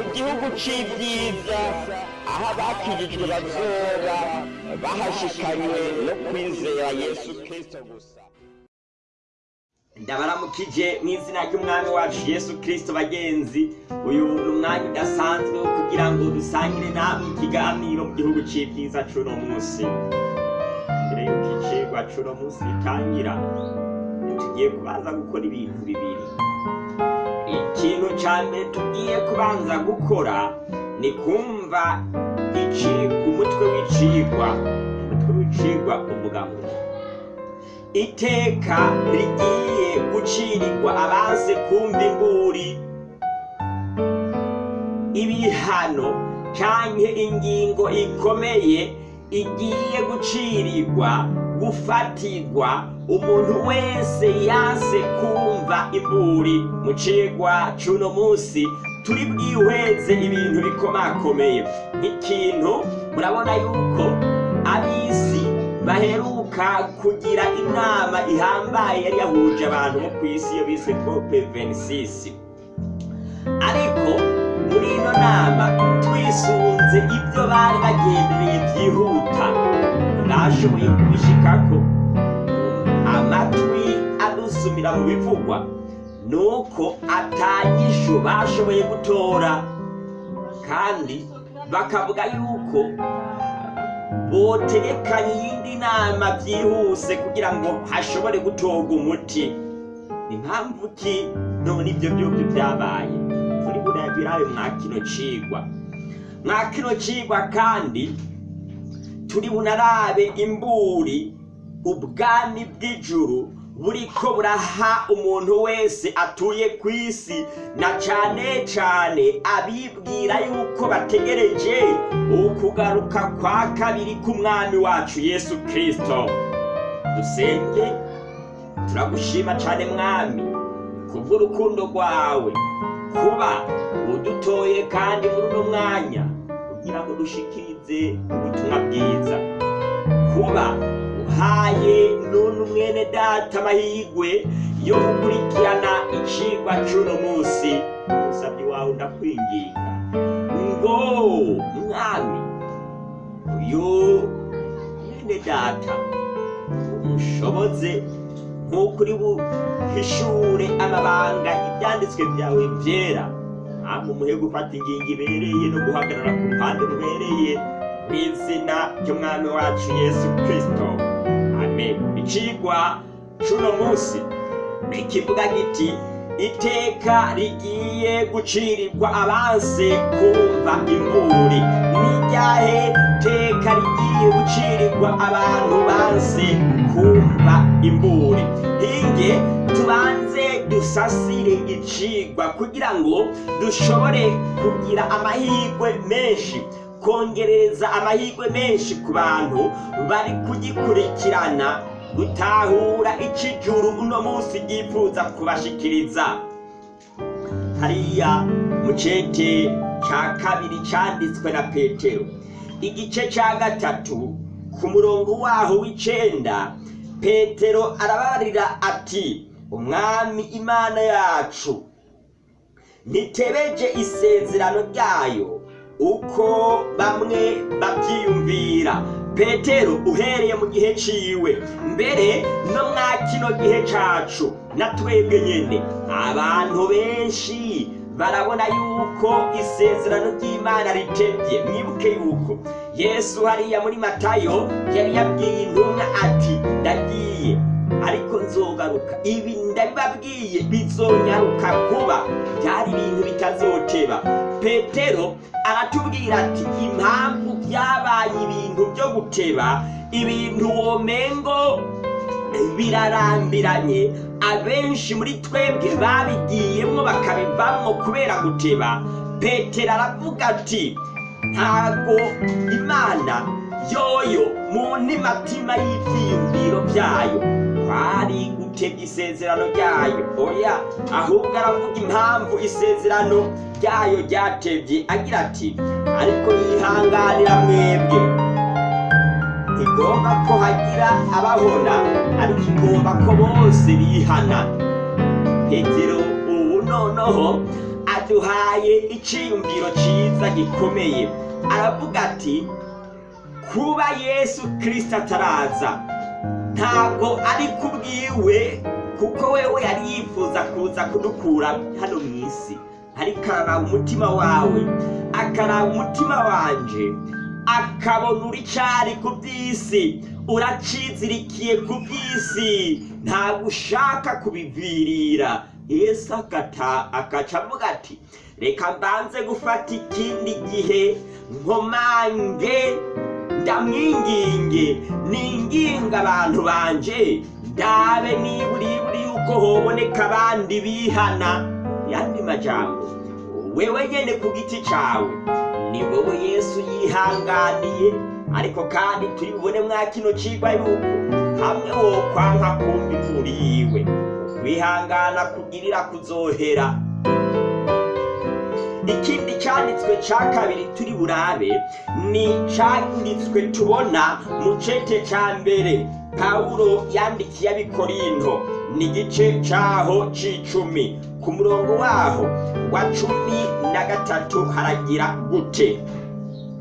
mu gihugu c'ibyiza aho abakijijwe bazoba bahashikanywe no kwizera yesu kristo gusa. Ndabaramukije mu izina ry'umwami wacu yesu kirisito bagenzi uyu ni umwanya udasanzwe wo kugira ngo dusangire namwe ikiganiro mu gihugu c'ibyiza c'uno munsi. Mbere y'uko icigwa c'uno munsi gitangira tugiye kubanza gukora ibintu bibiri. Ikintu ca mbere tugiye kubanza gukora ni kumva umutwe w'icigwa. Umutwe w'icigwa uvuga ngo iteka rigiye gucirirwa abanse kumva imburi. Ibihano canke ingingo ikomeye igiye gucirirwa gufatirwa umuntu wese yanse kumva imburi mu cigwa c'uno munsi. Turi bwihweze ibintu bikomakomeye. Nk'ikintu murabona yuko ab'isi baheruka kugira inama ihambaye yari yahuje abantu bo ku isi iyo bise cope 26 ariko muri ino nama twisunze ibyo bari bagendereye byihuta. Bashoboye kubishikako. Amatwi adusumira mu bivugwa nuko atanyisho bashoboye gutora. Kandi bakavuga yuko botegekanya iyindi nama byihuse kugira ngo hashobore gutorwa umuti. Impamvu ki? None ibyo byose byabaye. Turi burabirabe mwa kino cigwa. Mwa kino cigwa kandi turi bunarabe imburi ubwami bw'ijuru buriko buraha umuntu wese atuye ku isi na cane cane abibwira yuko bategereje ukugaruka kwa kabiri k'umwami wacu yesu kristo. Dusenge turagushima cane mwami kubw'urukundo rwawe. Kuba udutoye kandi muri uno mwanya kugira ngo dushikirize ubutumwa bwiza. Kuba uhaye nunu mwene data amahirwe yo gukurikirana icigwa c'uno munsi usabye wawe ndakwinginga. Ngo mwami uyu mwene data umushoboze nk'uko uri buhishure amabanga ibyanditswe byawe byera. Ntabwo umuhe gufata ingingo ibereye no guhagarara ku ruhande rubereye. Mu izina ry'umwami wacu yesu kristo. Amen. Icigwa c'uno munsi ikivuga giti iteka rigiye gucirirwa abanse kumva imburi n'iryahe teka rigiye gucirirwa abantu banse kumva imburi. Hinge tubanze dusasire icigwa kugira ngo dushobore kugira amahirwe menshi. Kongereza amahirwe menshi ku bantu bari kugikurikirana. Gutahura icijuru uno munsi ryifuza kubashikiriza. Hariya mu cete ca kabiri canditswe na petero. Igice ca gatatu ku murongo waho w'icenda petero arabarira ati umwami imana yacu ntitebeje isezerano ryayo uko bamwe babyiyumvira. Petero uhereye mu gihe ciwe. Mbere no mwa kino gihe cacu. Na twebwe nyene. Abantu benshi barabona yuko isezerano ry'imana ritevye mwibuke yuko. Yesu hariya muri matayo yari yabwiye intumwa ati ndagiye. Ariko nzogaruka. Ibi ndabibabwiye. Bizonyaruka kuba byari ibintu bitazoteba petero aratubwira ati impamvu byabaye ibintu byo guteba ibintu womengo birarambiranye. Abenshi muri twebwe babigiyemwo bakabivamwo kubera guteba. Petero aravuga ati ntago imana yoyo mu ntimatima y'ivyiyumviro byayo. Kwari gutebya isezerano ryayo. Oya ahubwo aravuga impamvu isezerano ryayo ryatebye. Agira ati ariko yihanganira mwebwe. Ntigomba ko hagira ababona ariko igomba ko bose bihana. Petero ubu noneho aduhaye iciyumviro ciza gikomeye. Aravuga ati kuba yesu kirisito ataraza ntabwo ari kubwiwe kuko wewe yari yifuza kuza kudukura hano mu isi. Ariko umutima wawe. Akaraba umutima wanje. Akabona uri cari ku by'isi uracizirikiye ku by'isi ntabwo ushaka kubivirira. Yesu akaca avuga ati reka mbanze gufata ikindi gihe nkomange ndamwinginge ninginga abantu banje. Ndabe niburiburi yuko hoboneka abandi bihana. Yandi majambo wewe nyene ku giti cawe ni wowe yesu yihanganiye ariko kandi turi bubone mwa kino cigwa yuko hamwe wokwanka kumva imvura yiwe kwihangana kugirira kuzohera. Ikindi cyanditswe cya kabiri turi burabe ni cyanditswe tubona mu cete cya mbere. Pawulo yandikiye abikorinto ni igice cyaho c'icumi. Ku murongo waho wa cumi na gatatu haragira gute?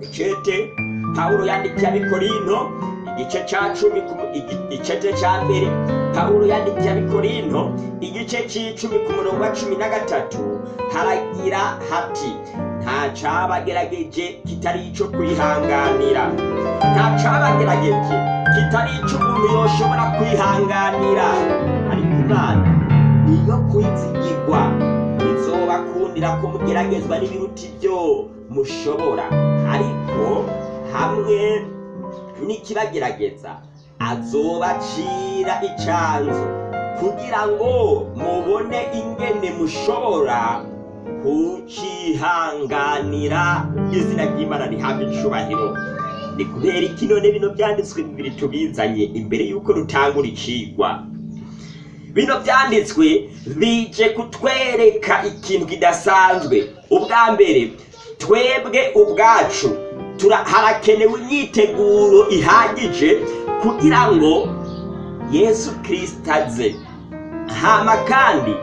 Icete pawulo yandikiye abikorinto igice cya cumi ku mu- igi- icete cya mbere. Pawulo yandikiye abikorinto igice c'icumi ku murongo wa cumi na gatatu haragira hati nta cabagerageje kitari ico kwihanganira. Nta cabagerageje kitari ico umuntu yoshobora kwihanganira. Ariko imana niyo kwizigirwa izobakundira ko mugeragezwa n'ibiruta ibyo mushobora. Ariko hamwe n'ikibagerageza azobacira icanzu kugira ngo mubone ingene mushobora kucihanganira izina ry'imana rihabwa icubahiro. Ni kubera iki none bino byanditswe bibiri tubizanye imbere y'uko rutangura icigwa. Bino byanditswe bije kutwereka ikintu kidasanzwe. Ubwa mbere twebwe ubwacu harakenewe imyiteguro ihagije kugira ngo yesu kirisita aze. Hama kandi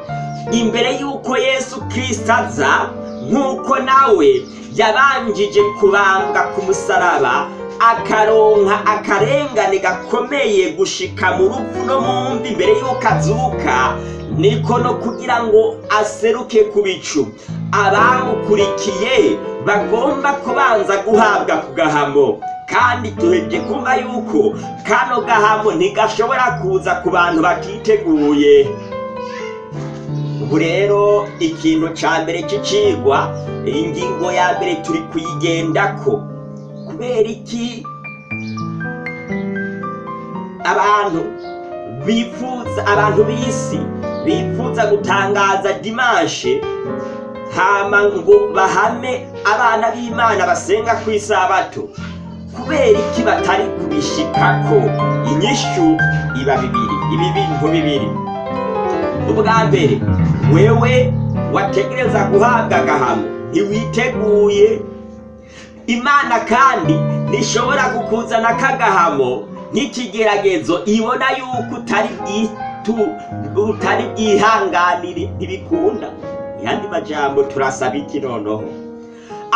imbere y'uko yesu kirisita aza nk'uko nawe yabanjije kubambwa ku musaraba akaronka akarengane gakomeye gushika mu rupfu no mu mvi imbere y'uko azuka niko no kugira ngo aseruke ku bicu. Abamukurikiye bagomba kubanza guhabwa ku gahamo. Kandi duheje kumva yuko kano gahamo ntigashobora kuza ku bantu batiteguye ubu rero ikintu ca mbere c'icigwa ingingo ya mbere turi kuyigendako. Kubera iki? Abantu bifuza abantu b'isi bifuza gutangaza dimanshe hama ngo bahame abana b'imana basenga ku isabato kubera iki batari kubishikako? Inyishu iba bibiri ibi bintu bibiri. Ubwa mbere wewe wategereza guhabwa agahamo ntiwiteguye. Imana kandi ntishobora kukuzana kagahamo nk'ikigeragezo ibona yuko utari utari bwihanganire ntibikunda yandi majambo turasaba iki noneho?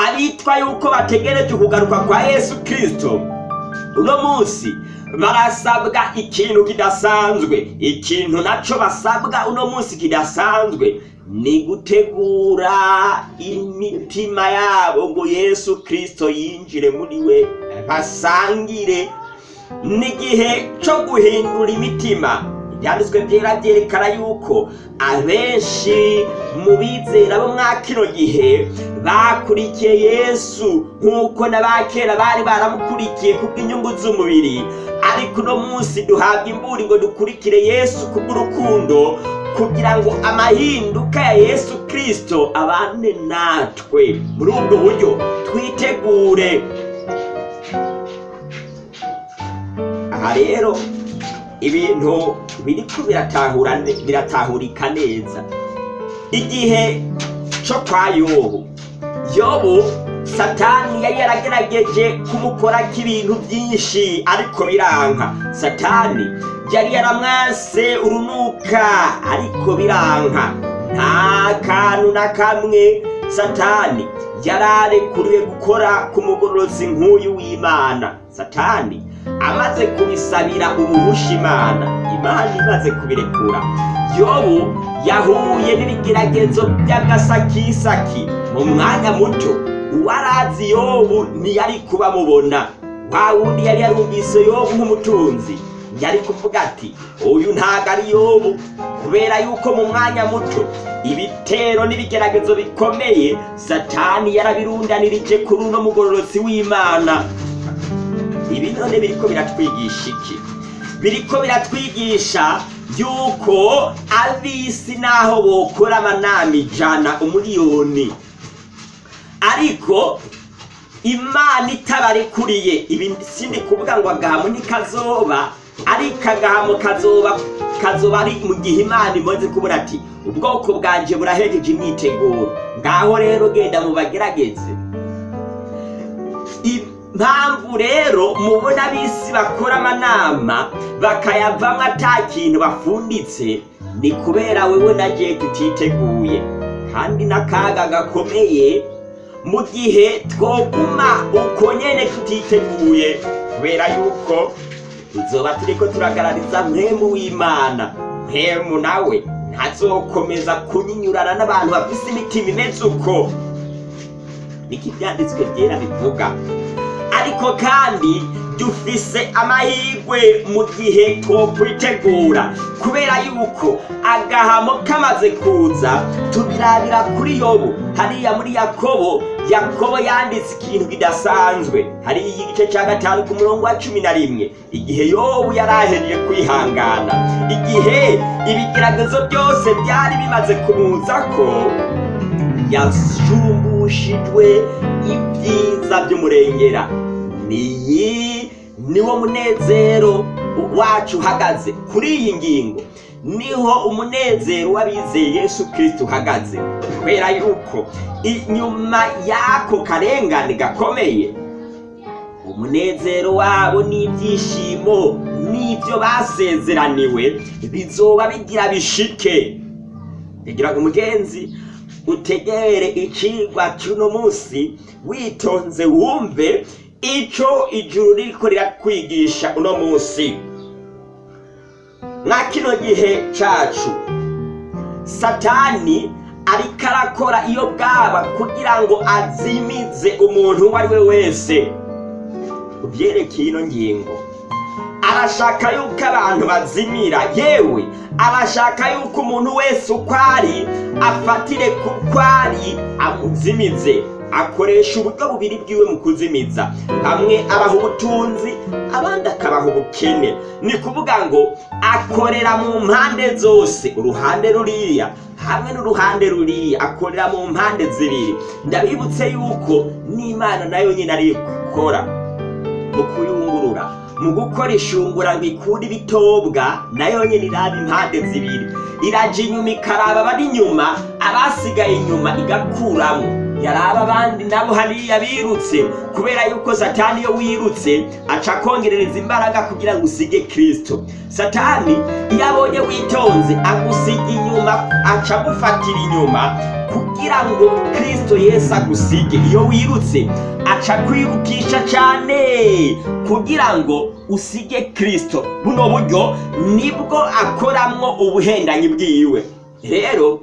Abitwa yuko bategereje ukugaruka kwa yesu kirisito uno munsi barasabwa ikintu kidasanzwe. Ikintu naco basabwa uno munsi kidasanzwe ni gutegura imitima yabo ngo yesu kirisito yinjire muri we. Basangire. N'igihe cyo guhindura imitima. Ibyanditswe byera byerekana yuko abenshi mu bizera bo mwa gihe bakurikiye yesu nk'uko n'abakera bari baramukurikiye kubw'inyungu z'umubiri. Ariko uno munsi duhabwa imburi ngo dukurikire yesu kubw'urukundo kugira ngo amahinduka ya yesu kirisito abane natwe. Muri ubwo buryo twitegure. Aha rero ibintu biriko biratahurika neza. Igihe cyo kwa yobu yobu satani yari yaragerageje kumukorako ibintu byinshi ariko biranka. Satani yari yaramwase urunuka ariko biranka. Nta kantu na kamwe satani yararekuriwe gukora ku mugororozi nk'uyu w'imana. Satani amaze kubisabira ubuhusha imana. Imana imaze kubirekura. Yobu yahuye n'ibigeragezo by'agasakisaki. Mu mwanya muto uwarazi yobu ntiyari kuba mubona. Wa wundi yari yarumvise yobu nk'umutunzi. Yari kuvuga ati uyu ntago ari yobu. Kubera yuko mu mwanya muto ibitero n'ibigeragezo bikomeye satani yarabirundanirije kuri uno mugororozi w'imana. Ibi none biriko biratwigisha iki? Biriko biratwigisha yuko ab'isi naho bokora amanama ijana umuriyoni. Ariko imana itabarekuriye ibi sindi kuvuga ngo agahamo ntikazoba ariko agahamo kazoba kazoba ari mu gihe imana imaze kubona ati ubwoko bwanje burahejeje imyiteguro. Ngaho rero genda mubagerageze. Impamvu rero mubona ab'isi bakora amanama bakayavamo ata kintu bafunditse ni kubera wewe na je tutiteguye kandi n'akaga gakomeye mu gihe twoguma uko nyene tutiteguye kubera yuko tuzoba turiko turagarariza mpemu w'imana. Mpemu nawe ntazokomeza kunyinyurana n'abantu bafise imitima imeze uko. Niko ivyanditswe vyera bivuga? Ariko kandi dufise amahirwe mu gihe twokwitegura kubera yuko agahamo kamaze kuza tubirabira kuri yobu. Hariya muri yakobo yakobo yanditse ikintu kidasanzwe. Hariya igice cya gatanu ku murongo wa cumi na rimwe. Igihe yobu yari ahejeje kwihangana. Igihe ibigeragezo byose byari bimaze kumuza ko yashumbushijwe ibyiza by'umurengera. Niyi niwo munezero wacu uhagaze kuri iyi ngingo. Niho umunezero w'abizeye yesu kirisito uhagaze. Kubera yuko inyuma y'ako karengane gakomeye umunezero wabo n'ibyishimo n'ibyo basezeraniwe bizoba bigira bishike. Bigira umugenzi utegere icigwa cy'uno munsi witonze wumve ico ijuru ririko rirakwigisha uno munsi. Mwa kino gihe cacu satani ariko arakora iyo bwaba kugira ngo azimize umuntu uwo ari we wese. Uvyerekeye ino ngingo arashaka yuko abantu bazimira. Yewe arashaka yuko umuntu wese uko ari afatire kuko ari amuzimize akoresha uburyo bubiri bwiwe mu kuzimiza. Hamwe abaha ubutunzi abandi akabaha ubukene. Ni kuvuga ngo akorera mu mpande zose. Uruhande ruriya hamwe n'uruhande ruriya. Akorera mu mpande zibiri. Ndabibutse yuko n'imana na yo nyine ari gukora mu kuyungurura. Mu gukora ishungura ngo ikure ibitobwa na yo nyine iraba impande zibiri. Iraja inyuma ikaraba abari inyuma abasigaye inyuma igakuramo yaraba abandi nabo hariya birutse. Kubera yuko satani iyo wirutse aca akongerereza imbaraga kugira ngo usige kirisito satani iyo abonye witonze agusiga inyuma aca agufatira inyuma kugira ngo kirisito yesu agusige. Iyo wirutse aca kwirukisha cyane kugira ngo usige kirisito buno buryo ni bwo akoramwo ubuhendanyi bwiwe. Rero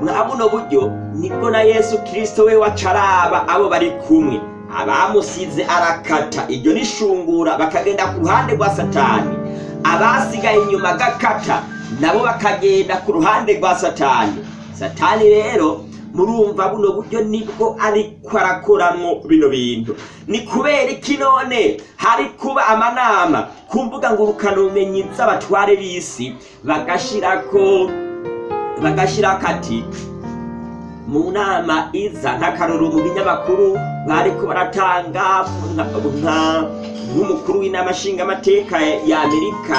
mwa buno buryo ni bwo na yesu kirisito we wacaraba abo bari kumwe. Abamusize arakata. Iryo nishungura bakagenda ku ruhande rwa satani. Abasigaye inyuma agakata nabo bakagenda ku ruhande rwa satani. Satani rero murumva buno buryo ni bwo ariko arakoramwo bino bintu. Ni kubera iki none? Hari kuba amanama. Ku mbuga ngurukanabumenyi z'abatware b'isi bagashirako bagashirako ati mu nama iza nk'akaroro mu binyamakuru bariko baratanga nka nk'umukuru w'inama nshingamateka ya amerika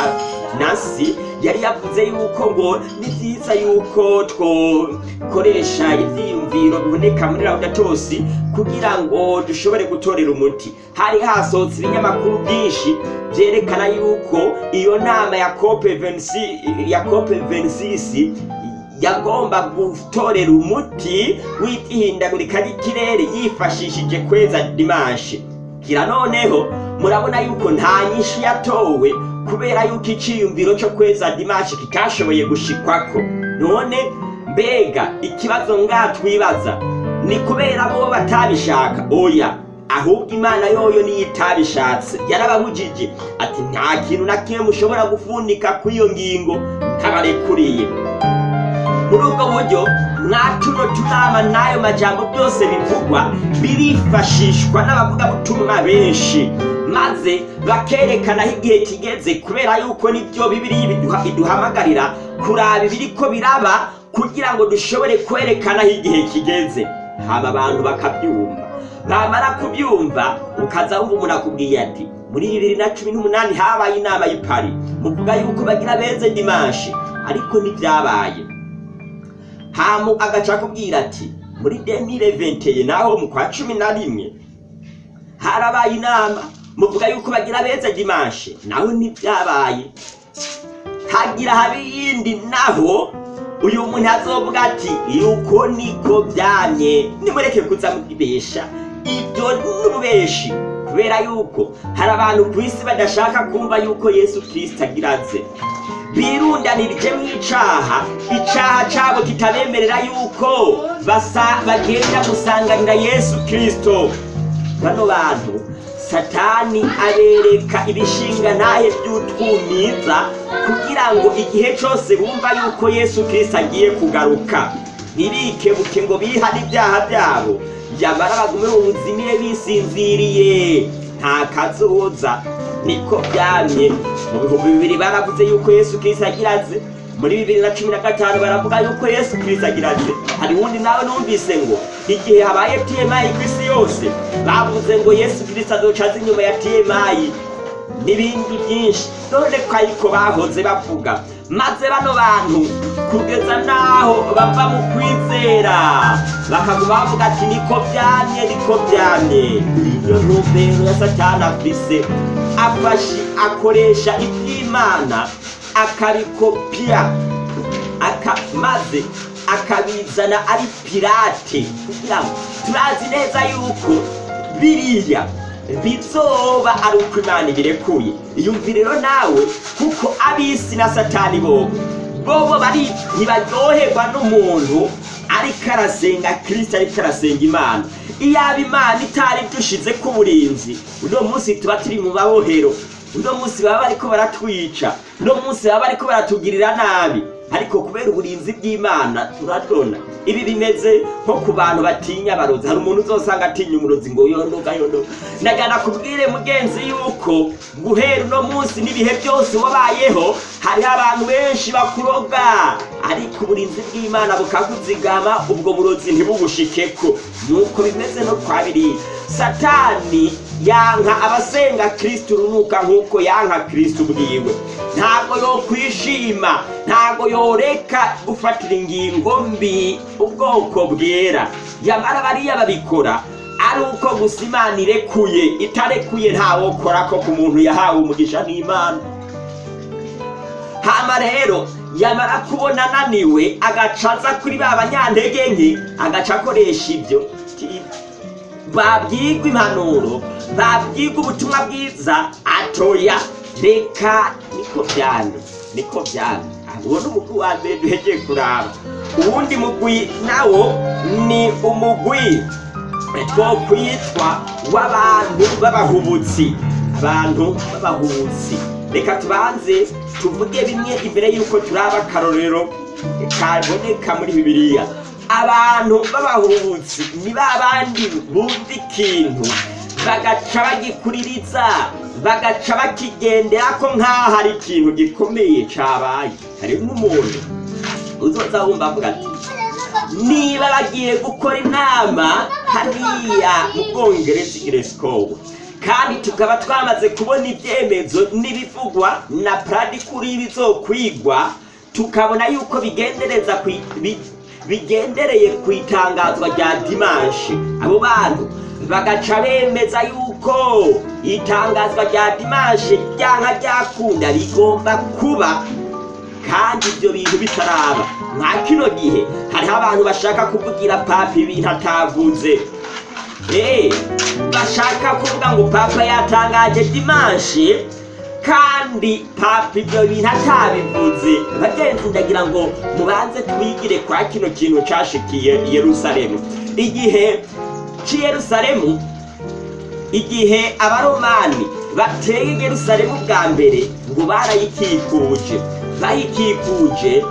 nasi yari yavuze yuko ngo ni byiza yuko twokoresha ivyiyumviro biboneka muri laudatosi kugira ngo dushobore gutorera umuti. Hari hasohotse ibinyamakuru byinshi vyerekana yuko iyo nama ya cope 26 ya cope 26 yagomba gutorera umuti w'ihindagurika ry'ikirere yifashishije kweza dimanshi kira noneho murabona yuko nta nyinshi yatowe kubera yuko iciyumviro cyo kweza dimanshi kitashoboye gushikwako. None mbega ikibazo ngatwibaza ni kubera bo batabishaka. Oya ahubwo imana yoyo niyo itabishatse. Yarababujije ati nta kintu na kimwe mushobora gufundika kuri iyo ngingo ntabarekuriye. Muri ubwo buryo mwa tuno tunama n'ayo majambo byose bivugwa birifashishwa n'abavugabutumwa benshi. Maze bakerekana aho igihe kigeze kubera yuko ni byo bibiri iduhamagarira kuraba ibiriko biraba kugira ngo dushobore kwerekana aho igihe kigeze. Haba abantu bakabyumva. Bamara kubyumva ukaza wumva umuntu akubwiye ati muri bibiri na cumi n'umunani habaye inama y'i Paris muvuga yuko bagira beze dimanshi ariko ntibyabaye. Hamu agaca akubwira ati muri demire venteye naho mu kwa cumi na rimwe harabaye inama muvuga yuko bagira beze dimanshi naho ntibyabaye hagira habe iyindi naho uyu muntu azovuga ati yuko niko byamye. Nimureke kuza mubibesha ibyo n'ububeshi kubera yuko hari abantu ku isi badashaka kumva yuko yesu kirisita agira aze birundanirije mu icaha. Icaha cabo kitabemerera yuko bagenda gusanganira yesu kirisito bano bantu satani abereka ibishinga ntahe by'utwumiza kugira ngo igihe cyose bumva yuko yesu kirisito agiye kugaruka. Ntibikebuke ngo bihane ibyaha byabo. Yamara bagume mu buzimire bisinziriye. Nta kazoza niko byamye. Mu bihumbi bibiri baravuze yuko yesu kirisito agira aze muri bibiri na cumi na gatanu baravuga yuko yesu kirisito agira aze hari uwundi nawe numvise ngo igihe habaye tmi ku isi yose bavuze ngo yesu kirisito azoca aza inyuma ya tmi n'ibindi byinshi. None ko ariko bahoze bavuga maze bano bantu kugeza n'aho bava mu kwizera. Bakaguma bavuga ati niko byamye niko byamye. Iyo ntumbero ya satani afise afashi akoresha iby'imana akabikopya aka maze akabizana ari pirate. Kugira ngo turazi neza yuko biriya bizoba ari uko imana ibirekuye. Iyumvire rero nawe kuko ab'isi na satani bobo bobo bari ntibaryoherwa n'umuntu ariko arasenga kirisita ariko arasenga imana. Iyaba imana itari dushize ku burinzi uno munsi tuba turi mu mabohero uno munsi baba bariko baratwica uno munsi baba bariko baratugirira nabi. Ariko kubera uburinzi bw'imana turadona ibi bimeze nko ku bantu batinya abarozi. Hari umuntu uzosanga atinya umurozi ngo yondoga yondoga ndagana kubwire mugenzi yuko guhera uno munsi n'ibihe byose wabayeho hariho abantu benshi bakuroga. Ariko uburinzi bw'imana bukakuzigama ubwo burozi ntibubushikeko. Nuko bimeze no kwa biriya satani yanka abasenga kristo urunuka nk'uko yanka kristo ubwiwe. Ntabwo yokwishima ntabwo yoreka gufatira ingingo mbi ubwoko bwera. Yamara bariya babikora ari uko gusa imana irekuye itarekuye ntawokora ko ku muntu yahawe umugisha n'imana. Hama rero yamara kubona ananiwe agaca aza kuri ba banyantege nke agaca akoresha ibyo. Babwirwa impanuro babwirwa ubutumwa bwiza atoya. Reka niko byane niko byane uwo ni umugwi wa mbere duhegeye kuraba. Uwundi mugwi nawo ni umugwi two kwitwa w'abantu b'abahubutsi. Abantu b'abahubutsi. Reka tubanze tuvuge bimwe imbere y'uko turaba akarorero kaboneka muri bibiliya. Abantu b'abahubutsi ni ba bandi bumva ikintu bagaca bagikuririza bagaca bakigendera ko nk'aho ari ikintu gikomeye cabaye. Hari nk'umuntu uzoza wumva avuga ati niba bagiye gukora inama hariya mu bwongereza igiresikobo kandi tukaba twamaze kubona ibyemezo n'ibivugwa na puradikuri bizokwigwa tukabona yuko bigendereza bi- bigendereye ku itangazwa rya dimanshi abo bantu bagaca bemeza yuko itangazwa rya dimanshi ryanka ryakunda rigomba kuba kandi ibyo bintu bitaraba. Nka kino gihe hariho abantu bashaka kuvugira papa ibintu atavuze Eh, bashaka kuvuga ngo papa yatangaje dimanshi kandi papa ibyo bintu atabivuze. Bagenzi ndagira ngo mubanze twigire kwa kino kintu cashikiye i yerusalemu. Igihe c'i yerusalemu igihe abaromani bateye yerusalemu bwa mbere ngo barayikikuje. Bayikikuje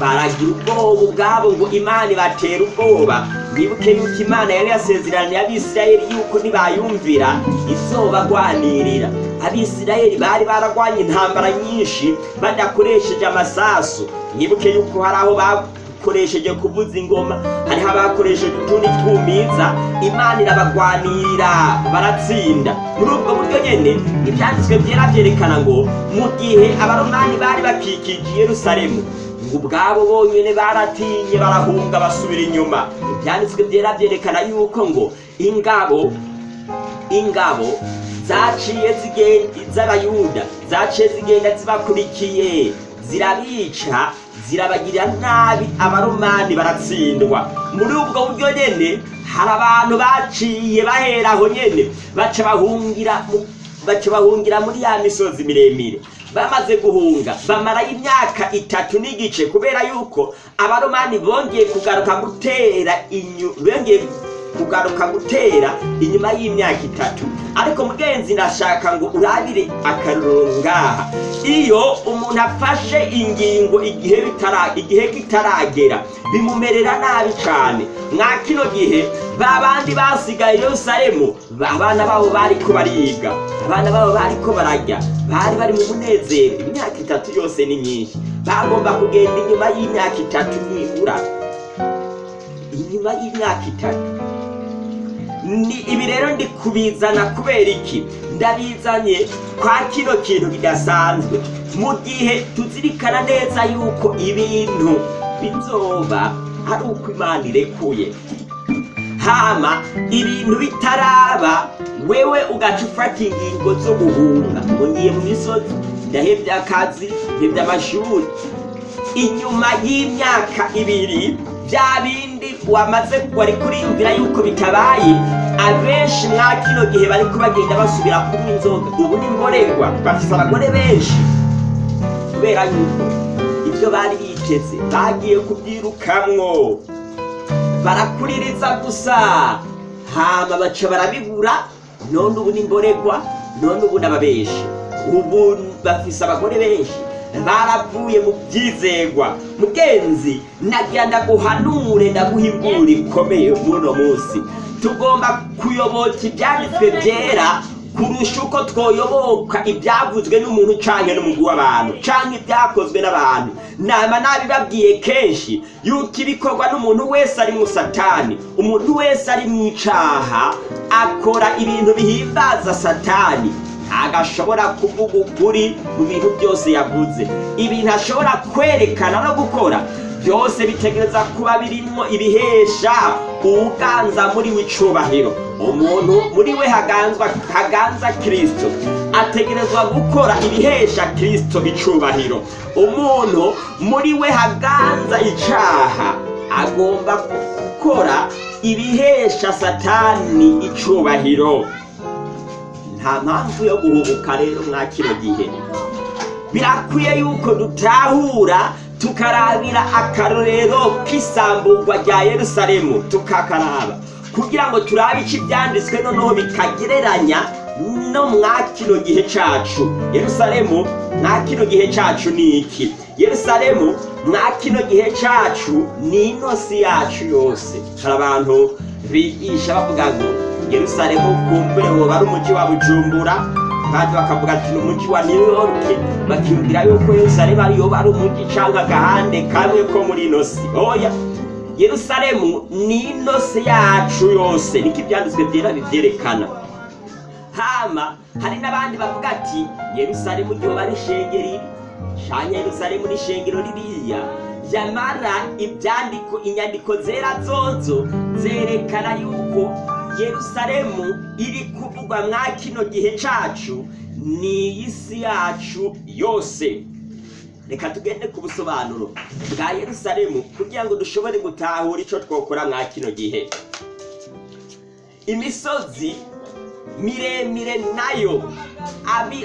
baragira ubwoba ubwabo ngo imana ibatera ubwoba. Mwibuke yuko imana yari yasezeraniye abisirayeli yuko nibayumvira izobagwanirira abisirayeli bari baragwanye intambara nyinshi badakoresheje amasasu. Mwibuke yuko hari aho bakoresheje kuvuza ingoma hariho abakoresheje utundi twumiza. Imana irabagwanirira baratsinda. Muri ubwo buryo nyene ibyanditswe byera byerekana ngo mu gihe abaromani bari bakikije yerusalemu ubwabo bonyine baratinye barahunga basubira inyuma. Ibyanditswe byera byerekana yuko ngo ingabo ingabo zaciye z'abayuda zaciye zigenda zibakurikiye zirabica zirabagirira nabi abaromani baratsindwa. Muri ubwo buryo nyene hari abantu baciye bahera aho nyene baca bahungira muri ya misozi miremire. Bamaze guhunga bamarayo imyaka itatu n'igice kubera yuko abaromani bongeye kugaruka gutera bongeye kugaruka gutera inyuma y'imyaka itatu. Ariko mugenzi ndashaka ngo urabire akarorero ngaha. Iyo umuntu afashe ingingo igihe kitaragera bimumerera nabi cyane mwa kino gihe ba bandi basigaye yerusalemu ba- abana babo bariko bariga. Abana babo bariko barajya bari bari mu munezero. Imyaka itatu yose ni myinshi. Bagomba kugenda inyuma y'imyaka itatu nibura inyuma y'imyaka itatu. Ibi rero ndi kubizana kubera iki? Ndabizanye kwa kino kintu kidasanzwe. Mu gihe tuzirikana neza yuko ibintu bizoba ari uko imana irekuye. Hama ibintu bitaraba wewe ugaca ufata ingingo zo guhunga ngo ngiye mu misozi ndahebye akazi ndahebye amashuri. Inyuma y'imyaka ibiri bya bindi wamaze wari kuriyumvira yuko bitabaye. Abenshi mwa kino gihe bari bagenda basubira kunywa inzoga. Ubu ni mborerwa bafite abagore benshi. Kubera yuko ibyo bari biteze bagiye kubyirukamwo. Barakuririza gusa. Hama baca barabibura. None ubu ni mborerwa none ubu n'ababeshi ubu bafise abagore benshi. Baravuye mu byizegwa. Mugenzi nagira ndaguhanure ndaguha imburi ikomeye muno munsi. Tugomba kuyoboka ibyanditswe byera kurusha uko twoyoboka ibyavuzwe n'umuntu canke n'umugwi w'abantu canke ibyakozwe n'abantu. Nama nabibabwiye kenshi yuko ibikorwa n'umuntu wese ari mu satani. Umuntu wese ari mu icaha akora ibintu bihimbaza satani. Agashobora kuvuga ukuri mu bintu byose yavuze. Ibintu ashobora kwerekana no gukora. Byose bitegereza kuba birimwo ibihesha uganza muri we icubahiro umuntu muri we haganzwa haganza kristo. Ategerezwa gukora ibihesha kristo icubahiro umuntu muri we haganza icaha agomba gukora ibihesha satani icubahiro nta mpamvu yo guhubuka rero mwa kino gihe. Birakwiye yuko dutahura tukarabira akarorero k'isamburwa rya yerusalemu tukakaraba. Kugira ngo turabe ico ibyanditswe noneho bikagereranya no mwa kino gihe cacu. Yerusalemu mwa kino gihe cacu ni iki? Yerusalemu mwa kino gihe cacu ni inosi yacu yose. Hari abantu bigisha bavuga ngo yerusalemu kumbure woba ari umuji wa bujumbura. Kandi bakavuga ati ni umuji wa new york. Bakiyumvira yuko yerusalemu ariyo ari umuji canke agahande kamwe ko muri ino si. Oya! Yerusalemu ni ino si yacu yose. Niko ibyanditswe byera bivyerekana hama hari n'abandi bavuga ati yerusalemu ryoba iri canke yerusalemu ni ishengero ririya. Yamara ibyandiko inyandiko zera zozo zerekana yuko yerusalemu iri kuvugwa mwa kino gihe cacu ni isi yacu yose. Reka tugende ku busobanuro bwa yerusalemu kugira ngo dushobore gutahura icyo twokora mwa kino gihe. Imisozi miremire na yo.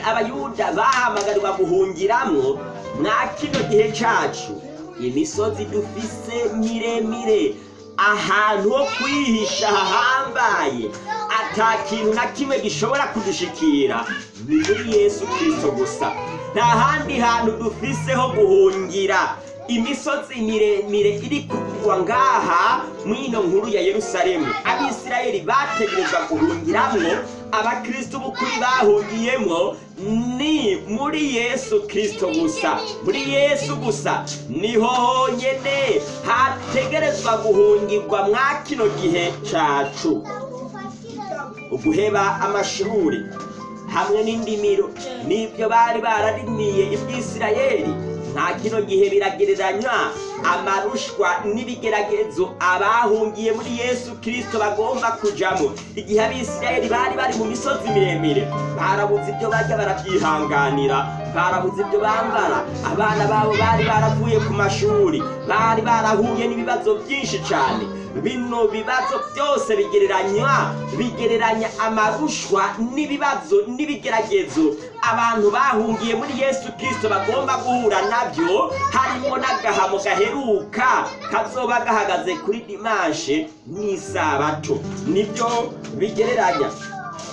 Abayuda bahamagarirwa guhungiramwo mwa kino gihe cacu. Imisozi dufise miremire. Ahantu ho kwihisha hahambaye ata kintu na kimwe gishobora kudushikira. Ni muri yesu kristo gusa. Nta handi hantu dufise ho guhungira. Imisozi miremire iri kuvugwa ngaha mw'ino nkuru ya yerusalemu. Abisirayeli bategerezwa guhungiramwo abakristo b'ukuri bahungiyemwo ni muri yesu kristo gusa. Muri yesu gusa. Niho honyene hategerezwa guhungirwa mwa kino gihe cacu. Uguheba amashuri hamwe n'indimiro. N'ibyo bari bararimiye iby'isirayeli nta kino gihe biragereranywa amarushwa n'ibigeragezo abahungiye muri yesu kirisito bagomba kujamo. Igihe abisirayeli bari bari mu misozi miremire barabuze ibyo barya barabyihanganira barabuze ibyo bambara. Abana babo bari baravuye ku mashuri bari barahuye n'ibibazo byinshi cyane. Bino bibazo byose bigereranywa bigereranya amarushwa n'ibibazo n'ibigeragezo. Abantu bahungiye muri yesu kirisito bagomba guhura na byo harimo n'agahamo gaheruka kazoba gahagaze kuri dimanshe n'isabato. Nibyo bigereranya.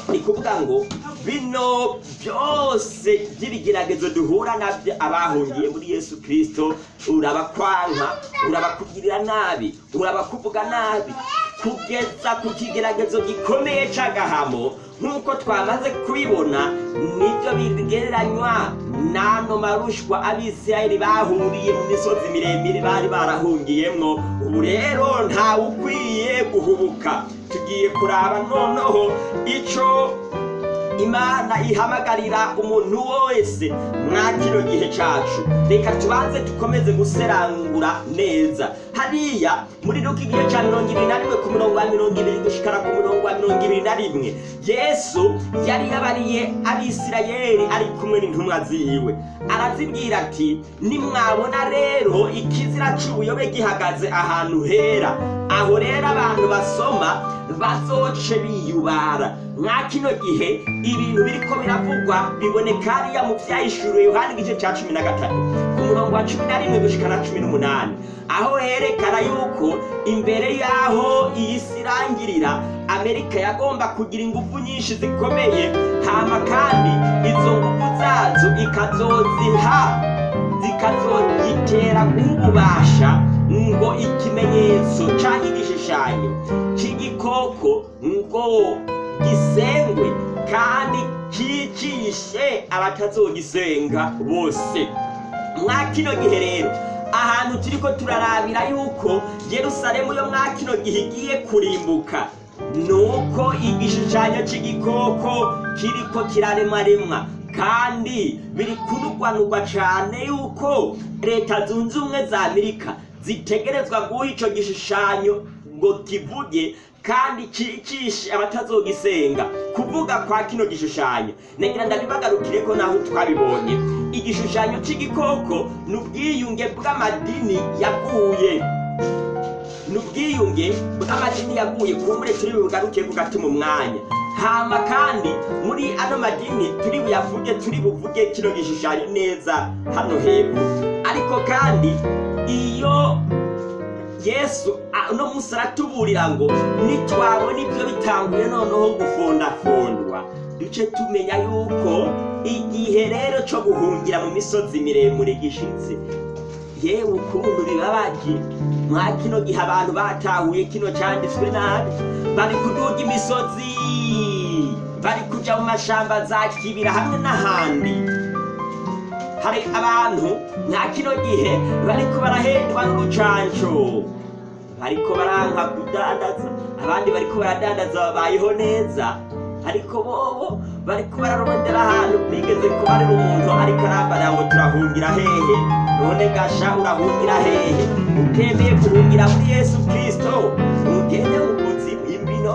Ni kuvuga ngo bino byose by'ibigeragezo duhura na byo abahungiye muri yesu kirisito urabakwanka urabakugirira nabi urabakuvuga nabi kugeza ku kigeragezo gikomeye c'agahamo nk'uko twamaze kubibona ni byo bigereranywa n'ano marushwa abisirayeli bahuriye mu misozi miremire bari barahungiyemwo. Ubu rero ntawe ukwiye guhubuka. Tugiye kuraba noneho ico imana ihamagarira umuntu wese mwa kino gihe cacu. Reka tubanze dukomeze guserangura neza. Hariya muri luka igihe ca mirongo ibiri na rimwe ku murongo wa mirongo ibiri gushikara ku murongo wa mirongo ibiri na rimwe yesu yari yabariye abisirayeli ari kumwe n'intumwa ziwe. Arazibwira ati nimwabona rero ikizira c'ubuyobe gihagaze ahantu hera. Aho rero abantu basoma bazoce biyubara. Mwa kino gihe ibintu biriko biravugwa biboneka hariya mu vyahishuriwe yohani igice ca cumi na gatatu. Ku murongo wa cumi na rimwe gushika na cumi n'umunani. Aho herekana yuko imbere y'aho iyi si irangirira amerika yagomba kugira ingufu nyinshi zikomeye hama kandi izo ngufu zazo ikazoziha zikazogitera guhubasha ngo ikimenyetso canke igishushanyo c'igikoko ngo gisengwe kandi cicishe abatazogisenga bose. Mwa kino gihe rero ahantu turiko turarabira yuko yerusalemu yo mwa kino gihe igiye kurimbuka nuko igishushanyo c'igikoko kiriko kiraremaremwa kandi biri kunugwanugwa cane yuko leta zunze ubumwe za amerika zitegerezwa guha ico gishushanyo ngo kivuge kandi cicishe abatazogisenga kuvuga kwa kino gishushanyo. Nagira ndabibagarukireko naho twabibonye. Igishushanyo c'igikoko ni ubwiyunge bw'amadini yaguye. Ni ubwiyunge bw'amadini yaguye kumbure turi bugaruke bugati mu mwanya. Hama kandi muri ano madini turi buyavuge turi buvuge kino gishushanyo neza hano hepfo. Ariko kandi iyo yesu uno munsi aratuburira ngo nitwabona ibyo bitanguye noneho gufondafondwa. Duce tumenya yuko igihe rero co guhungira mu misozi miremure gishitse yewe ukuntu bibabaje mwa kino gihe abantu batahuye kino canditswe nabi. Bari kuduga imisozi bari kuja mu mashamba za kibira hamwe n'ahandi. Hari abantu nta kino gihe bariko barahendwa n'urucanco bariko baranka kudandaza. Abandi bariko baradandaza babayeho neza. Ariko bobo bariko bararondera ahantu bigeze kubarira umuntu ariko arambara ngo turahungira hehe. None gasha urahungira hehe. Utemeye guhungira muri yesu kristo. Ugende mu kuzimu imbino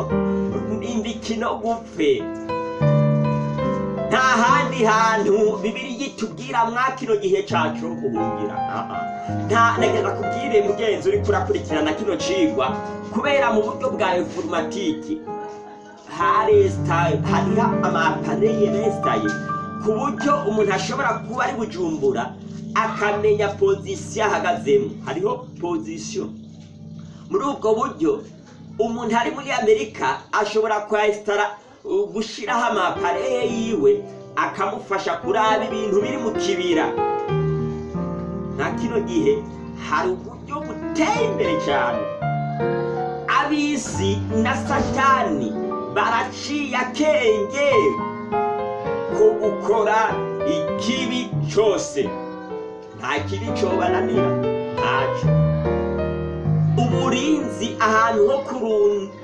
imbikino gupfe. Nta handi hantu bibiri itubwira mwa kino gihe cyo guhungira nta nagenda kubwire mugenzi uri kurakurikirana kino cigwa. Kubera mu buryo bwa informatike haresitaye hariho amapareye resitaye ku buryo umuntu ashobora kuba ari bujumbura akamenya pozisiyo ahagazemo. Hariho pozisiyo muri ubwo buryo umuntu ari muri amerika ashobora kwesitara gushyiraho amapareye yiwe akamufasha kuraba ibintu biri mu kibira. Nka kino gihe hari uburyo buteye imbere cyane. Ab'isi na satani baraciye akenge ko gukora ikibi cyose. Nta kibi cyobananira ntacyo uburinzi ahantu ho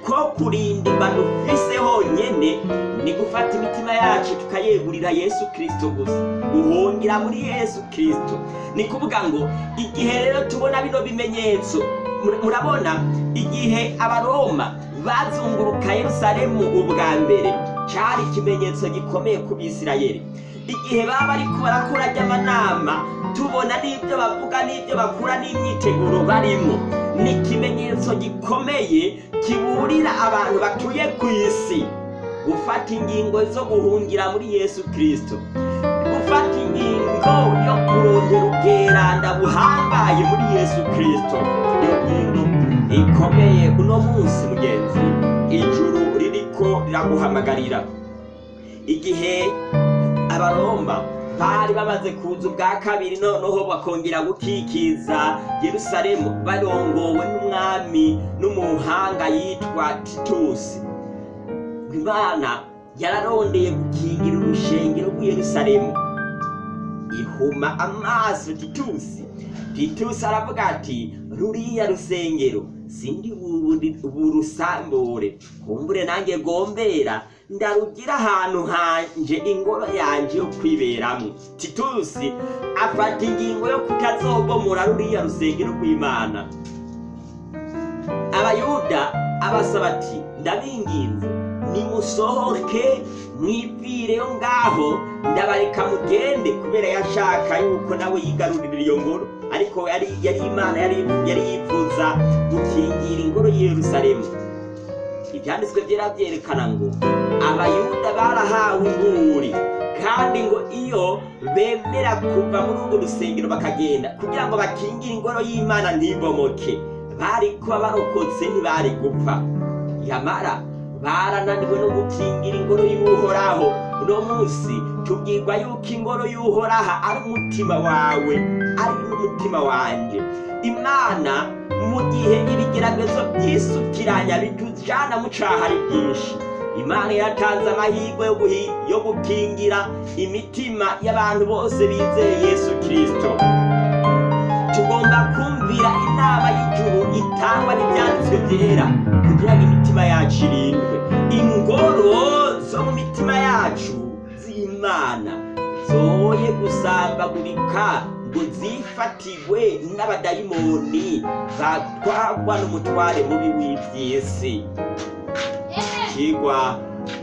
ko kurindirwa dufise honyene ni gufata imitima yacu tukayegurira yesu kirisito gusa. Guhungira muri yesu kirisito ni kuvuga ngo igihe rero tubona bino bimenyetso mur- murabona igihe abaroma bazunguruka yerusalemu ubwa mbere cyari ikimenyetso gikomeye ku bisirayeli. Igihe baba bariko barakora ry'amanama tubona n'ibyo bavuga n'ibyo bakura n'imyiteguro barimo. Ni ikimenyetso gikomeye kiburira abantu batuye ku isi. Gufata ingingo zo guhungira muri yesu kirisito gufata ingingo yo kurondera ubweranda buhambaye muri yesu kirisito iyo ngingo ikomeye uno munsi mugenzi ijuru ririko riraguhamagarira igihe abaroma bari bamaze kuza ubwa kabiri noneho bakongera gukikiza yerusalemu. Barongowe n'umwami n'umuhanga yitwa titusi imana yararondeye gukingira urushengero rw'i yerusalemu. Ihuma amaso titusi titusi aravuga ati ruriya rusengero sindi burusambure kumbure nanjye gombera ndarugira ahantu hanje ingoro yanje yo kwiberamwo. Titusi afata ingingo yo kutazobomora ruriya rusengero rw'imana abayuda abasaba ati ndabinginze nimusohoke mwivireyo ngaho ndabareka mugende kubera yashaka yuko nawe yigarurira iyo ngoro. Ariko yari imana yari yifuza gukingira ingoro y'i yerusalemu ibyanditswe byera byerekana ngo abayuda barahawe inguri kandi ngo iyo bemera kuva muri urwo rusengero bakagenda kugira ngo bakingire ingoro y'imana ntibomoke. Bari kuba barokotse ntibari gupfa. Yamara barananiwe no gukingira ingoro y'uhoraho. Uno munsi tubwirwa yuko ingoro y'uhoraha ari umutima wawe ari n'umutima wanjye imana mu gihe ibigeragezo byisukiranya bitujana mu caha ari byinshi. Imana yatanze amahirwe yo gukingira imitima y'abantu bose bizeye yesu kirisito tugomba kumvira inama y'ijuru itangwa n'ibyanditswe byera kugira ngo imitima yacu irindwe. Ingoro zo mu mitima yacu z'imana zoye gusambagurika ngo zifatigwe n'abadayimoni batwarwa n'umutware mubi w'iby'isi ikigwa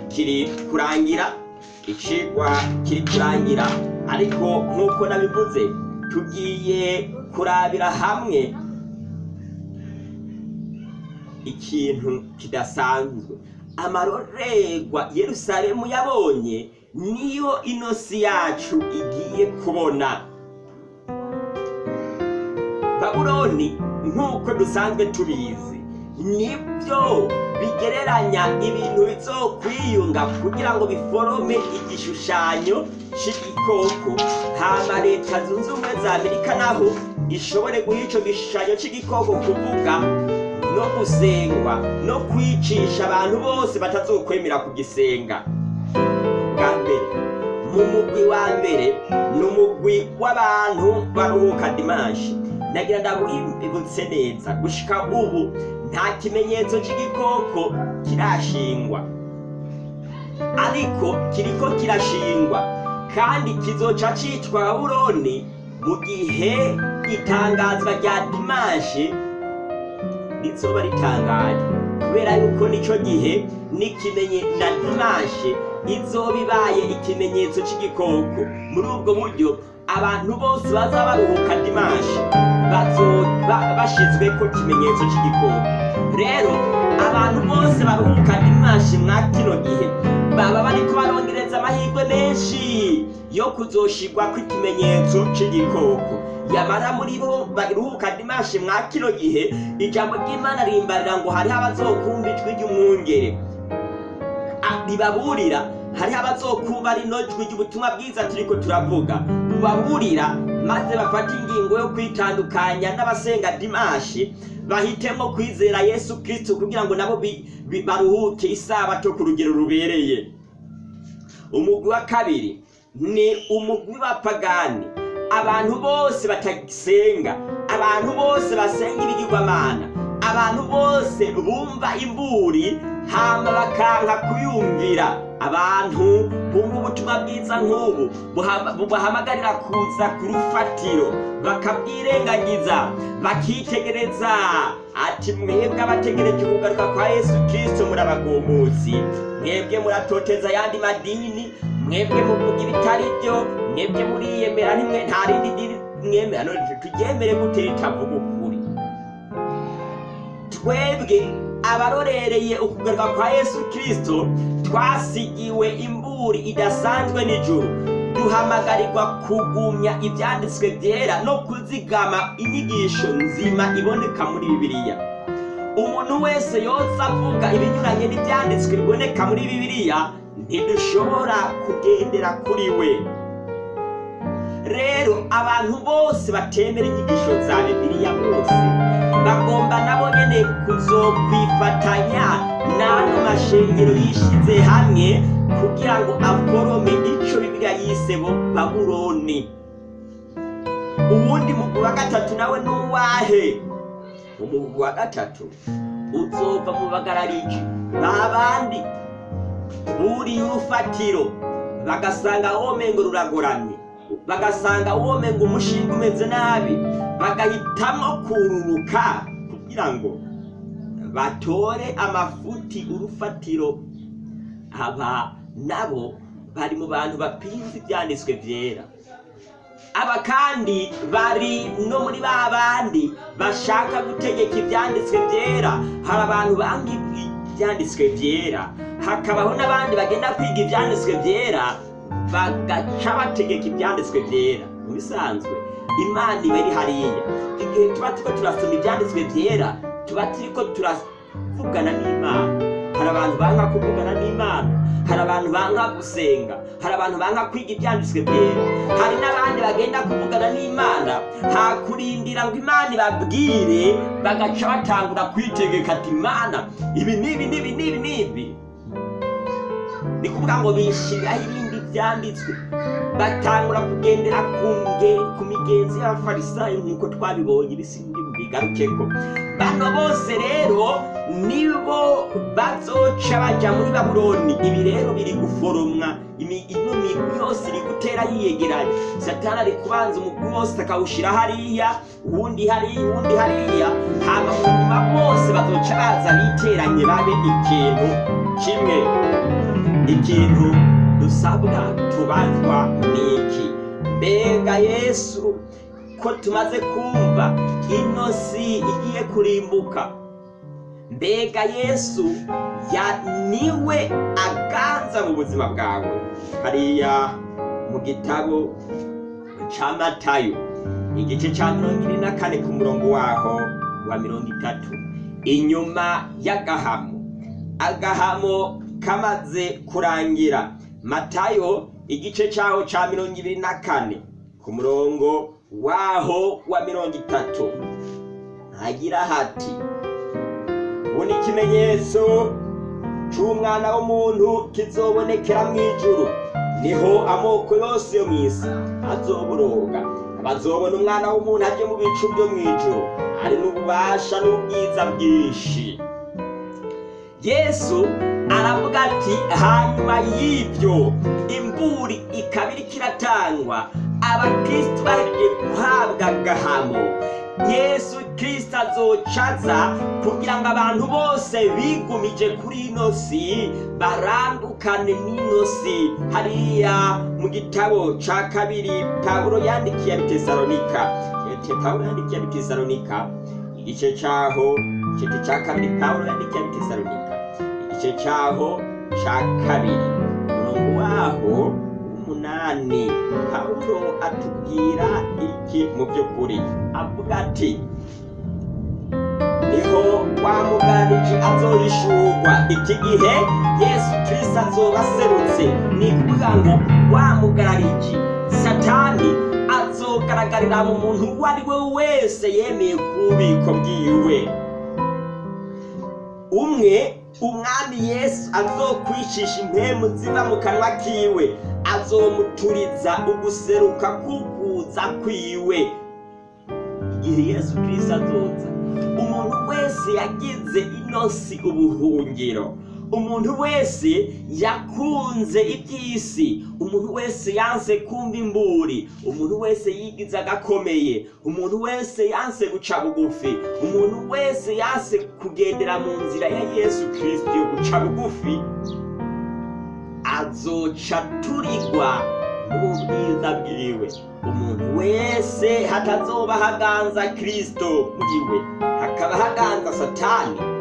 kiri kurangira ikigwa kiri kurangira. Ariko nk'uko nabivuze tugiye kurabira hamwe ikintu kidasanzwe. Amarorerwa yerusalemu yabonye niyo inosi yacu igiye kubona. Babuloni nk'uko dusanzwe tubizi ni byo bigereranya ibintu bizokwiyunga kugira ngo biforome igishushanyo c'igikoko. Hama leta zunze ubumwe za amerika naho ishobore guha ico gishushanyo c'igikoko kuvuga no gusengwa no kwicisha abantu bose batazokwemera kugisenga. Bwa mbere mu mugwi wa mbere ni umugwi w'abantu baruhuka dimanshi nagira ndabibutse neza. Gushika ubu nta kimenyetso c'igikoko kirashingwa. Ariko kiriko kirashingwa. Kandi kizoca citwa babuloni mu gihe itangazwa rya dimanshi rizoba ritangaje. Kubera yuko nico gihe n'ikimenye na dimanshi izoba ibaye ikimenyetso cy'igikoko muri ubwo buryo abantu bose baza baruhuka dimanshi bashyizwe ko ikimenyetso cy'igikoko rero abantu bose baruhuka dimanshi mwa kino gihe. Baba bariko barongereza amahirwe menshi yo kuzoshigwa kw'ikimenyetso cy'igikoko yamara muri bo baruhuka dimanshi mwa kino gihe ijambo ry'imana rimbarira ngo hariho abazokumva ijwi ry'umwungere. Ribaburira. Hariho abazokumva rino jwi ry'ubutumwa bwiza turiko turavuga. Bubaburira maze bafata ingingo yo kwitandukanya n'abasenga dimanshi bahitemo kwizera yesu kristo kugira ngo nabo baruhuke isabato ku rugero rubereye. Umugwi wa kabiri ni umugwi w'abapagani abantu bose batagisenga abantu bose basenga ibigirwamana. Abantu bose bumva imburi hama bakanka kuyumvira. Abantu bumva ubutumwa bwiza nk'ubu bubahamagarira kuza ku rufatiro bakabwirengagiza bakitegereza. Ati mwebwe abategereje kugaruka kwa yesu kristo muri abagombozi mwebwe muratoteza ayandi madini mwebwe muvuga ibitari byo mwebwe muriyemera nta rindi dini mwemera. None turyemere gute ritavuga ukuri twebwe abarorereye ukugaruka kwa yesu kristo twasigiwe imburi idasanzwe n'ijuru. Duhamagarirwa kugumya ibyanditswe byera no kuzigama inyigisho nzima iboneka muri bibiliya. Umuntu wese yose avuga ibinyuranye n'ibyanditswe biboneka muri bibiliya ntidushobora kugendera kuri we. Rero abantu bose batemera inyigisho za bibiliya bose bagomba nabo nyene kuzokwifatanya n'ano mashengero yishize hamwe kugira ngo aforome ico bibiliya yise bo babuloni. Uwundi mugwi wa gatatu nawe n'uwahe umugwi wa gatatu uzova mu bagarariji. Babandi buriye urufatiro bagasanga womengo ruragoramye bagasanga womengo umushinga umeze nabi bagahitamo kururuka kugira ngo batore amafuti urufatiro. Aba nabo bari mu bantu bapinze ibyanditswe byera. Aba kandi bari no muri ba bandi bashaka gutegeka ibyanditswe byera. Hari abantu banga ibyanditswe byera. Hakabaho n'abandi bagenda kwiga ibyanditswe byera. Bagaca bategeka ibyanditswe byera mu bisanzwe imana iba iri hariya. Igihe tuba turiko turasoma ibyanditswe byera tuba turiko turavugana n'imana. Hari abantu banga kuvugana n'imana hari abantu banga gusenga hari abantu banga kwiga ibyanditswe byera hari n'abandi bagenda kuvugana n'imana hakurindira ngo imana ibabwire bagaca batangura kwitegeka ati imana ibi n'ibi n'ibi n'ibi n'ibi. Ni kuvuga ngo bishiraho byanditswe. Batangura kugendera ku migenzi y'abafarisayo nk'uko twabibonye ibisindi bigarukeko bano bose rero nibo bazoca baja muri babuloni. Ibi rero biri guforomwa. Ino migwi yose iri gutera yiyegeranya. Satani ari kubanza umugwi wose akawushira hariya uwundi hariya uwundi hariya. Hama mu nyuma bose bazoca baza biteranye babe ikintu kimwe. Ikintu dusabwa tubazwa niki mbega yesu ko tumaze kumva ino si igiye kurimbuka. Mbega yesu ya ni we aganza mu buzima bwawe. Hariya mu gitabo ca matayo igice ca mirongo ine na kane ku murongo waho wa mirongo itatu. Inyuma y'agahamo agahamo kamaze kurangira. Matayo igice cyaho cya mirongo ibiri na kane. Ku murongo waho wa mirongo itatu. Hagira hati ubu ni ikimenyetso cy'umwana w'umuntu kizobonekera mu ijuru. Niho amoko yose yo mu isi azoboroga. Bazobona umwana w'umuntu aje mu bicu byo mu ijuru. Ari n'ububasha n'ubwiza bwinshi. Yesu aravuga ati hanyuma y'ibyo imburi ikaba iriko iratangwa. Abakristo baje guhabwa agahamo yesu kirisito azocaza kugira ngo abantu bose bigumije kuri ino si barandukane n'ino si. Hariya mu gitabo ca kabiri pawulo yandikiye abitesalonika pawulo yandikiye abitesalonika igice cyaho igice cya kabiri pawulo yandikiye abitesalonika igice cyaho cya kabiri. Umurongo waho w'umunani. Pawulo atubwira iki mu by'ukuri? Avuga ati ni ho wa mugarariji azohishurwa iki gihe yesu kirisito azoba aserutse. Ni ukuvuga ngo wa mugarariji satani azogaragarira mu muntu uwo ari we wese yemeye ku bubiko bwiwe. Umwe umwami yesu azokwicisha impemu ziva mu kanwa kiwe. Azomuturiza uguseruka kukuza kwiwe. Igihe yesu kirisito azoza. Umuntu wese yagize inosi ubuhungiro umuntu wese yakunze iby'isi. Umuntu wese yanse kumva imburi. Umuntu wese yigize agakomeye. Umuntu wese yanse guca bugufi. Umuntu wese yanse kugendera mu nzira ya yesu kirisito yo guca bugufi. Azoca turigwa n'ubwiza bwiwe. Umuntu wese hatazoba haganza kirisito bwiwe hakaba haganza satani.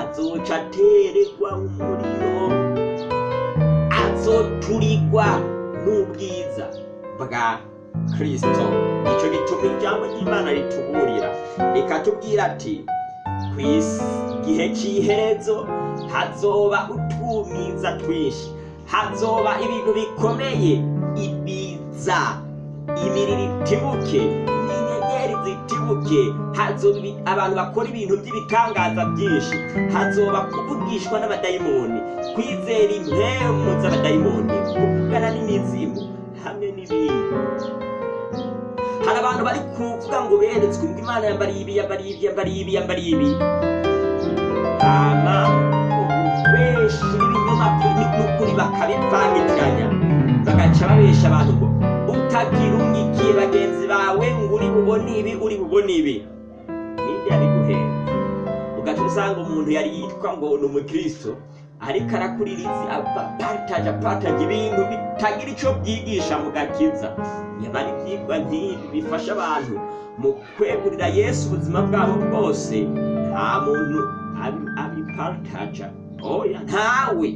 Azoca ateregwa umuriro azoturigwa n'ubwiza bwa kirisito icyo gituma ijambo ry'imana rituburira. Rikatubwira ati ku gihe cy'iherezo hazoba utumiza twinshi. Hazoba ibintu bikomeye ibiza imiriro itibuke hazoba ibi- abantu bakora ibintu by'ibitangaza byinshi. Hazoba kuvugishwa n'abadayimoni. Kwizera impemu z'abadayimoni kuvugana n'imizimu hamwe n'ibindi. Hari abantu bari kuvuga ngo beretswe ngo imana yambariye ibi yambariye ibi yambariye ibi yambariye ibi. Hama ububeshi n'ibinyoma n'ukuri bakabivangitiranya bagaca babesha abantu ngo utagira unyikiye bagenzi bawe ngo uri bubone ibi uri bubone ibi ninde yabiguhenze ugaca usanga umuntu yari yitwa ngo ni umukristo. Ariko arakuririza apartaje apartaje ibintu bitagira icyo byigisha mu gakiza. Nyamara ibyigwa nk'ibi bifasha abantu mu kwegurira yesu ubuzima bwabo bwose. Nta muntu abi- abipartaja oya ntawe.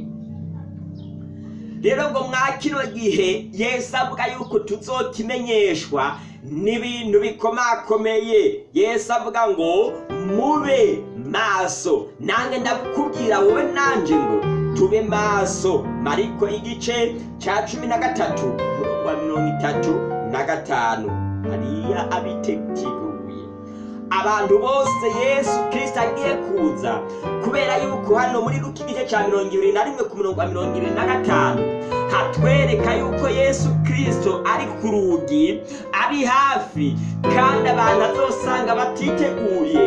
Rero ngo mwa kino gihe yesu avuga yuko tuzokimenyeshwa n'ibintu bikomakomeye. Yesu avuga ngo mube maso. Nange ndakubwira wowe nanje ngo tube maso. Mariko igice cya cumi na gatatu umurongo wa mirongo itatu na gatanu. Hariya abiteguye abantu bose yesu kirisito agiye kuza. Kubera yuko hano muri ruki igice cya mirongo ibiri na rimwe ku murongo wa mirongo ibiri na gatanu hatwereka yuko yesu kirisito ari ku rugi ari hafi kandi abantu azosanga batiteguye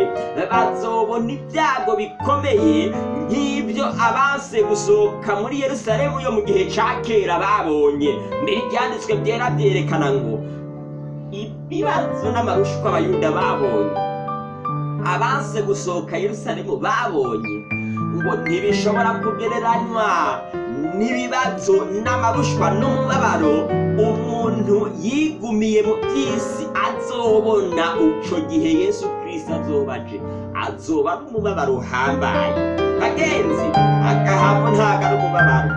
bazobona ibyago bikomeye nk'ibyo abanse gusohoka muri yerusalemu yo mu gihe cya kera babonye. Mbere ibyanditswe byera byerekana ngo ibibazo n'amarushwa abayuda babonye. Abanse gusohoka yerusalemu babonye. Ngo ntibishobora kugereranywa. N'ibibazo n'amarushwa n'umubabaro umuntu yigumiye mu by'isi azobona icyo gihe yesu kirisito azoba aje. Azoba ari umubabaro uhambaye. Bagenzi agahamo ntabwo ari umubabaro.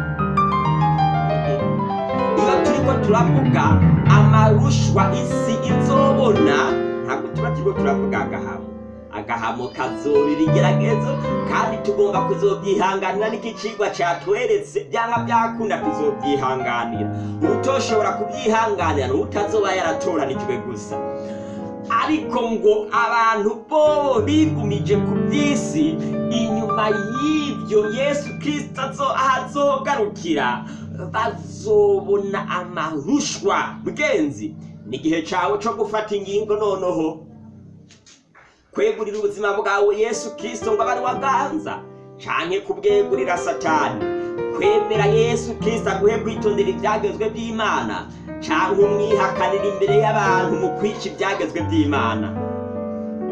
Iyo turiko turavuga amarushwa isi izobona ntabwo tuba turiko turavuga agahamo agahamo kazoba ibigeragezo kandi tugomba kuzobyihanganira n'iki cigwa catweretse byanga byakunda tuzobyihanganira utoshobora kubyihanganira n'utazoba yaratoranijwe gusa. Ariko ngo abantu bo bigumije ku by'isi inyuma y'ibyo yesu kirisito azo- aho azogarukira bazobona amarushwa. Mugenzi ni igihe cyawe cyo gufata ingingo noneho. Kwegurira ubuzima bwawe yesu kirisito ngo abe waganza canke kubwegurira satani. Kwemera yesu kirisito aguhe kwitondera ibyagezwe by'imana cyangwa umwihakanira imbere y'abantu mu kwica ibyagezwe by'imana.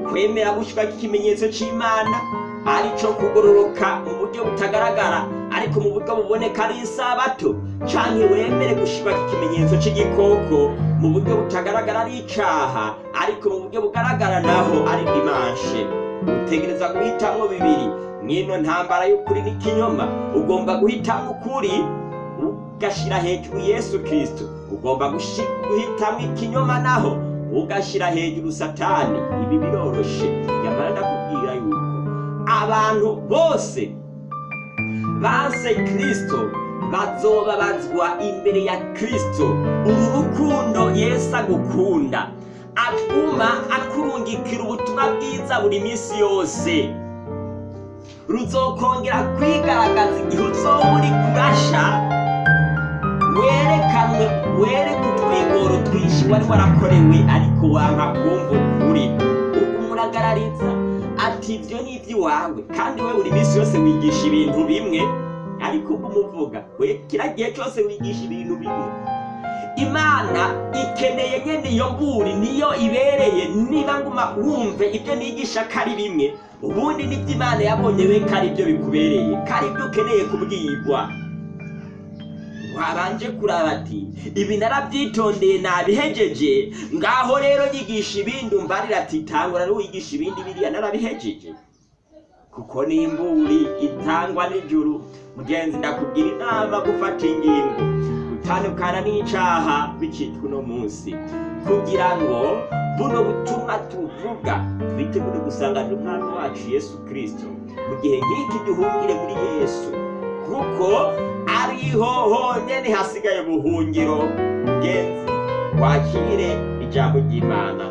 Kwemera gushyirwa ikimenyetso cy'imana ari cyo kugororoka mu buryo butagaragara ariko mu buryo buboneka ari isabato cyangwa wemere gushyirwa ikimenyetso cy'igikoko mu buryo butagaragara ari icyaha ariko mu buryo bugaragara naho ari dimanshe utegereza guhitamo bibiri. Mwino ntambara y'ukuri n'ikinyoma ugomba guhitamo ukuri ugashyira hejuru yesu kirisito ugomba guhitamo ikinyoma naho ugashyira hejuru satani. Ibi biroroshe nyamara ndakubwira yuko abantu bose banse kirisito bazobabazwa imbere ya kirisito uru rukundo yesu agukunda. Atuma akurungikira ubutumwa bwiza buri minsi yose. Ruzokongera kwigaragaza igihe uzoba uri kurasha werekanwe wereke utwigoro twinshi wari warakorewe ariko wanka kumva ukuri. Umuragarariza ati ibyo ni iby'iwawe. Kandi we buri minsi yose wigisha ibintu bimwe. Ariko umuvuga we kiriya gihe cyose wigisha ibintu bimwe. Imana ikeneye nyine iyo mburi niyo ibereye. Niba nguma wumve ibyo nigisha ko ari bimwe ubundi ni byo imana yabonye we ko ari byo bikubereye. Ko ari byo ukeneye kubwirwa wabanje kuraba ati ibi narabyitondeye nabihejeje. Ngaho rero nyigisha ibindi umbarira ati tangwa rero wigisha ibindi biriya narabihejeje. Kuko n'imburi itangwa n'ijuru mugenzi ndakubwira inama gufata ingingo. Gutandukana n'icaha bicitwa uno munsi. Kugira ngo buno butumwa tuvuga twitegure gusanganira umwami wacu yesu kirisito mu gihe nk'iki duhungire muri yesu kuko ariho honyine hasigaye ubuhungiro. Mugenzi wakire ijambo ry'imana.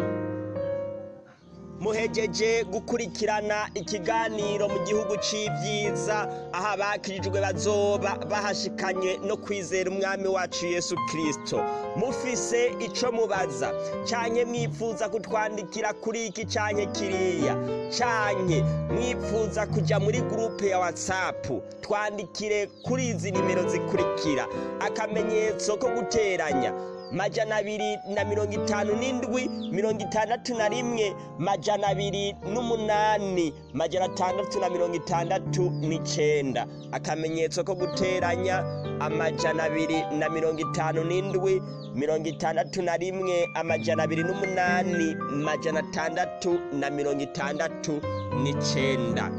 Muhejeje gukurikirana ikiganiro mu gihugu c'ibyiza aho abakirijwe bazoba bahashikanye no kwizera umwami wacu yesu kirisito mufise ico mubaza. Canke mwifuza kutwandikira kuri iki canke kiriya? Canke mwifuza kuja muri gurupe ya watsapu twandikire kuri izi nimero zikurikira. Akamenyetso ko guteranya. Majana abiri na mirongo itanu n'indwi mirongo itandatu na rimwe majana abiri n'umunani majana atandatu na mirongo itandatu n'icenda. Akamenyetso ko guteranya amajana abiri na mirongo itanu n'indwi mirongo itandatu na rimwe amajana abiri n'umunani majana atandatu na mirongo itandatu n'icenda.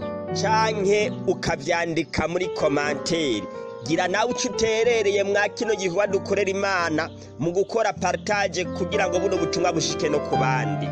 Canke ukavyandika muri komanteri gira nawe uco uterereye mwa kino gikorwa dukorera imana mu gukora partage kugira ngo buno butumwa bushike no ku bandi.